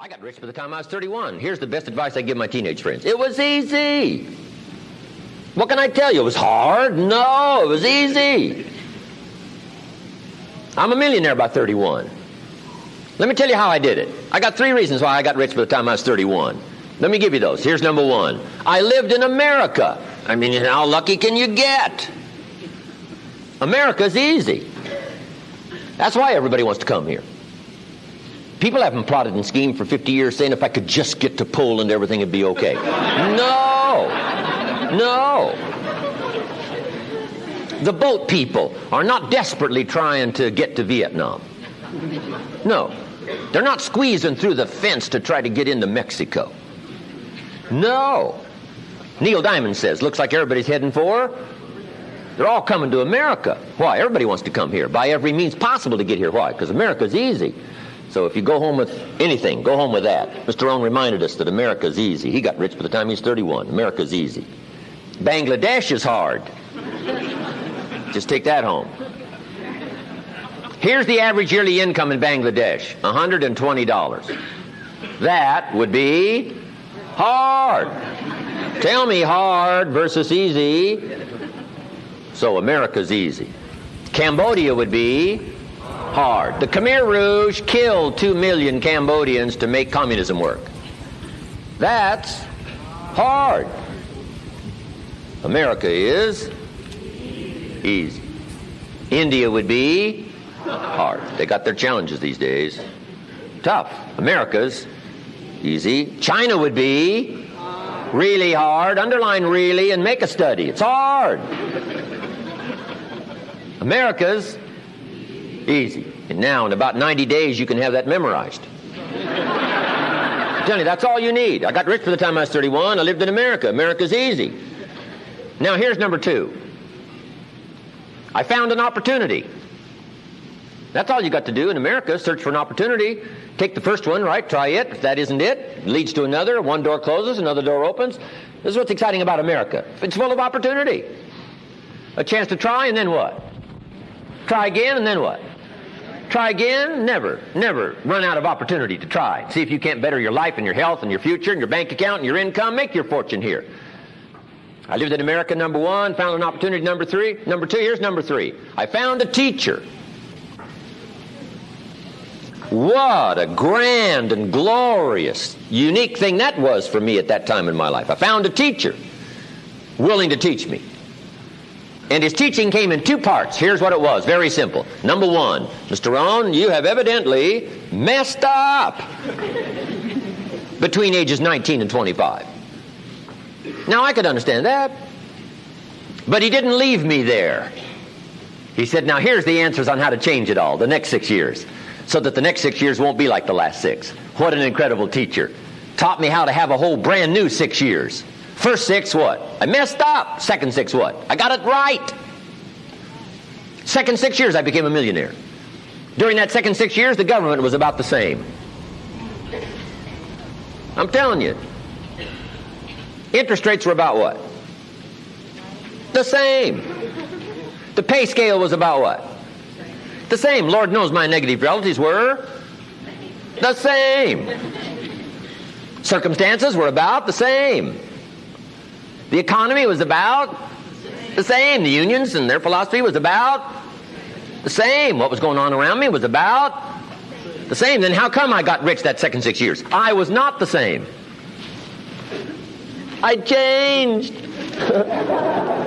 I got rich by the time I was 31. Here's the best advice I give my teenage friends. It was easy. What can I tell you? It was hard? No, it was easy. I'm a millionaire by 31. Let me tell you how I did it. I got three reasons why I got rich by the time I was 31. Let me give you those. Here's number one. I lived in America. I mean, how lucky can you get? America's easy. That's why everybody wants to come here. People haven't plotted and schemed for 50 years saying if I could just get to Poland, everything would be okay. No. No. The boat people are not desperately trying to get to Vietnam. No. They're not squeezing through the fence to try to get into Mexico. No. Neil Diamond says, looks like everybody's heading for. They're all coming to America. Why? Everybody wants to come here by every means possible to get here. Why? Because America's easy. So if you go home with anything, go home with that. Mr. Rohn reminded us that America's easy. He got rich by the time he's 31. America's easy. Bangladesh is hard. Just take that home. Here's the average yearly income in Bangladesh $120. That would be hard. Tell me hard versus easy. So America's easy. Cambodia would be hard. The Khmer Rouge killed two million Cambodians to make communism work. That's hard. America is easy. India would be hard. They got their challenges these days. Tough. America's easy. China would be really hard. Underline really and make a study. It's hard. America's easy. And now, in about 90 days, you can have that memorized. Telling you, that's all you need. I got rich by the time I was 31. I lived in America. America's easy. Now, here's number two. I found an opportunity. That's all you got to do in America, search for an opportunity. Take the first one, right? Try it. If that isn't it, it leads to another. One door closes, another door opens. This is what's exciting about America. It's full of opportunity. A chance to try, and then what? Try again, and then what? Try again? Never, never run out of opportunity to try. See if you can't better your life and your health and your future and your bank account and your income. Make your fortune here. I lived in America, number one, found an opportunity, number three. Number two, here's number three. I found a teacher. What a grand and glorious, unique thing that was for me at that time in my life. I found a teacher willing to teach me. And his teaching came in two parts. Here's what it was very simple. Number one, Mr. Rohn, you have evidently messed up between ages 19 and 25. Now, I could understand that. But he didn't leave me there. He said, Now, here's the answers on how to change it all the next six years, so that the next six years won't be like the last six. What an incredible teacher. Taught me how to have a whole brand new six years. First six, what? I messed up. Second six, what? I got it right. Second six years, I became a millionaire. During that second six years, the government was about the same. I'm telling you. Interest rates were about what? The same. The pay scale was about what? The same. Lord knows my negative relatives were the same. Circumstances were about the same. The economy was about the same. The unions and their philosophy was about the same. What was going on around me was about the same. Then how come I got rich that second six years? I was not the same. I changed.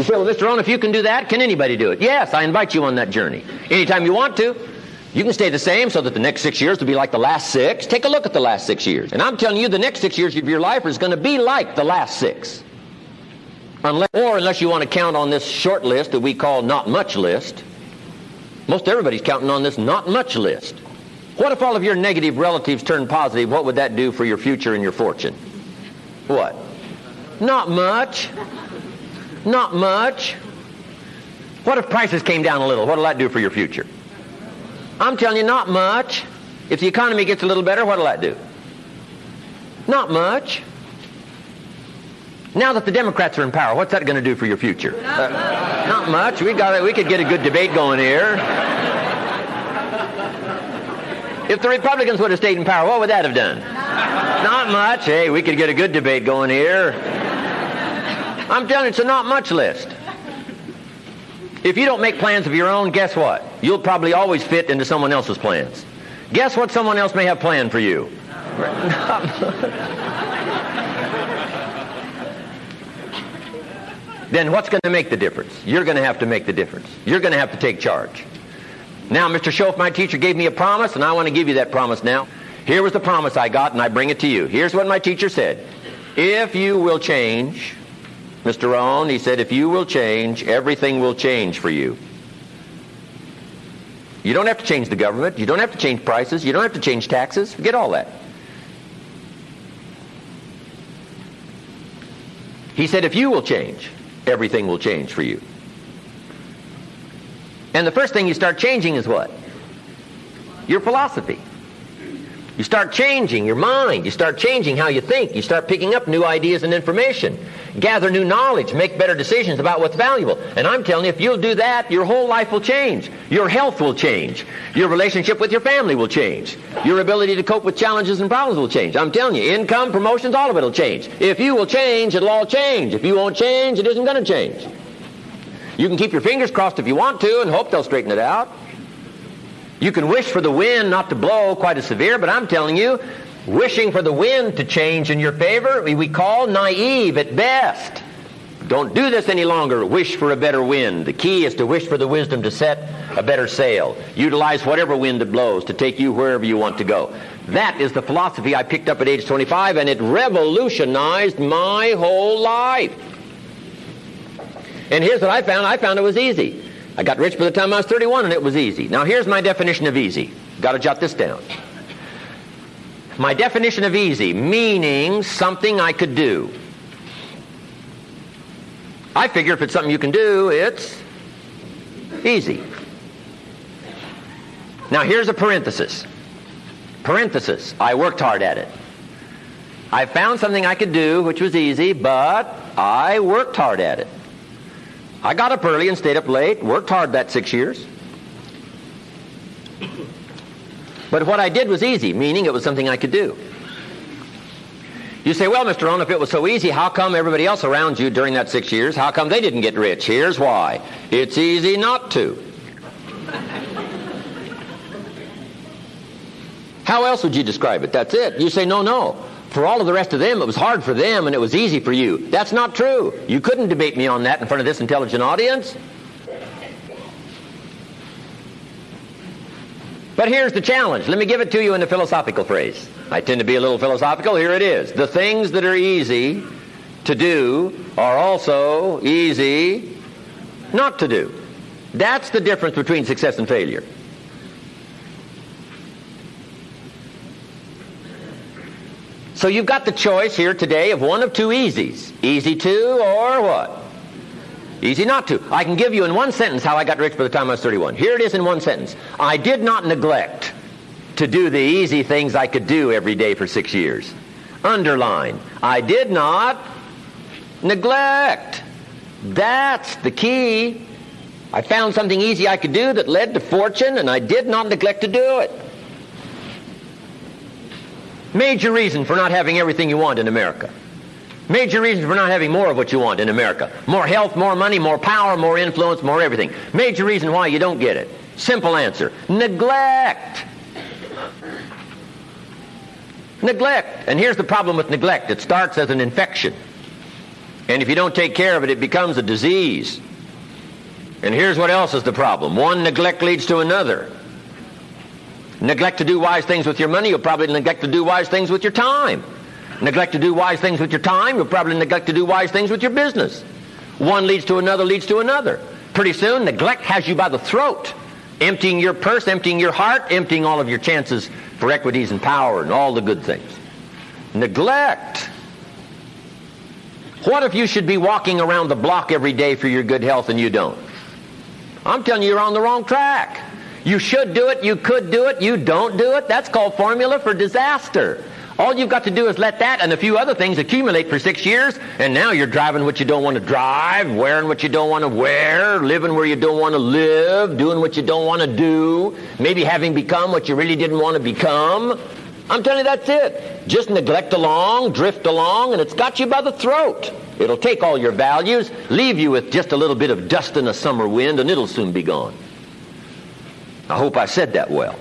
You say, well, Mr. Rohn, if you can do that, can anybody do it? Yes, I invite you on that journey. Anytime you want to. You can stay the same so that the next six years will be like the last six. Take a look at the last six years. And I'm telling you, the next six years of your life is going to be like the last six. Unless, or unless you want to count on this short list that we call not much list. Most everybody's counting on this not much list. What if all of your negative relatives turn positive? What would that do for your future and your fortune? What? Not much. Not much. What if prices came down a little? What will that do for your future? I'm telling you, not much. If the economy gets a little better, what'll that do? Not much. Now that the Democrats are in power, what's that going to do for your future? Not, uh, not much. We got it. We could get a good debate going here. If the Republicans would have stayed in power, what would that have done? Not much. Hey, we could get a good debate going here. I'm telling you, it's a not much list. If you don't make plans of your own, guess what? You'll probably always fit into someone else's plans. Guess what someone else may have planned for you? then what's going to make the difference? You're going to have to make the difference. You're going to have to take charge. Now, Mr. Shoaff, my teacher, gave me a promise, and I want to give you that promise now. Here was the promise I got, and I bring it to you. Here's what my teacher said. If you will change, Mr. Rohn, he said, if you will change, everything will change for you. You don't have to change the government. You don't have to change prices. You don't have to change taxes. Forget all that. He said, if you will change, everything will change for you. And the first thing you start changing is what? Your philosophy. You start changing your mind. You start changing how you think. You start picking up new ideas and information. Gather new knowledge. Make better decisions about what's valuable. And I'm telling you, if you'll do that, your whole life will change. Your health will change. Your relationship with your family will change. Your ability to cope with challenges and problems will change. I'm telling you, income, promotions, all of it will change. If you will change, it'll all change. If you won't change, it isn't going to change. You can keep your fingers crossed if you want to and hope they'll straighten it out. You can wish for the wind not to blow quite as severe, but I'm telling you, wishing for the wind to change in your favor, we call naive at best. Don't do this any longer. Wish for a better wind. The key is to wish for the wisdom to set a better sail. Utilize whatever wind it blows to take you wherever you want to go. That is the philosophy I picked up at age 25, and it revolutionized my whole life. And here's what I found. I found it was easy. I got rich by the time I was 31 and it was easy. Now here's my definition of easy. Got to jot this down. My definition of easy, meaning something I could do. I figure if it's something you can do, it's easy. Now here's a parenthesis. Parenthesis. I worked hard at it. I found something I could do which was easy, but I worked hard at it. I got up early and stayed up late, worked hard that six years. But what I did was easy, meaning it was something I could do. You say, well, Mr. Rohn, if it was so easy, how come everybody else around you during that six years, how come they didn't get rich? Here's why. It's easy not to. How else would you describe it? That's it. You say, no, no. For all of the rest of them, it was hard for them and it was easy for you. That's not true. You couldn't debate me on that in front of this intelligent audience. But here's the challenge. Let me give it to you in a philosophical phrase. I tend to be a little philosophical. Here it is. The things that are easy to do are also easy not to do. That's the difference between success and failure. So you've got the choice here today of one of two easies. Easy to or what? Easy not to. I can give you in one sentence how I got rich by the time I was 31. Here it is in one sentence. I did not neglect to do the easy things I could do every day for six years. Underline. I did not neglect. That's the key. I found something easy I could do that led to fortune, and I did not neglect to do it. Major reason for not having everything you want in America. Major reason for not having more of what you want in America. More health, more money, more power, more influence, more everything. Major reason why you don't get it. Simple answer. Neglect. Neglect. And here's the problem with neglect. It starts as an infection. And if you don't take care of it, it becomes a disease. And here's what else is the problem. One neglect leads to another. Neglect to do wise things with your money, you'll probably neglect to do wise things with your time. Neglect to do wise things with your time, you'll probably neglect to do wise things with your business. One leads to another, leads to another. Pretty soon, neglect has you by the throat, emptying your purse, emptying your heart, emptying all of your chances for equities and power and all the good things. Neglect. What if you should be walking around the block every day for your good health and you don't? I'm telling you, you're on the wrong track. You should do it, you could do it, you don't do it. That's called formula for disaster. All you've got to do is let that and a few other things accumulate for six years, and now you're driving what you don't want to drive, wearing what you don't want to wear, living where you don't want to live, doing what you don't want to do, maybe having become what you really didn't want to become. I'm telling you, that's it. Just neglect along, drift along, and it's got you by the throat. It'll take all your values, leave you with just a little bit of dust in a summer wind, and it'll soon be gone. I hope I said that well.